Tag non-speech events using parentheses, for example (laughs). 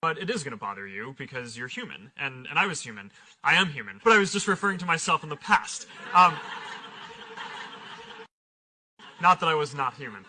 but it is going to bother you because you're human, and, and I was human. I am human, but I was just referring to myself in the past. Um, (laughs) not that I was not human.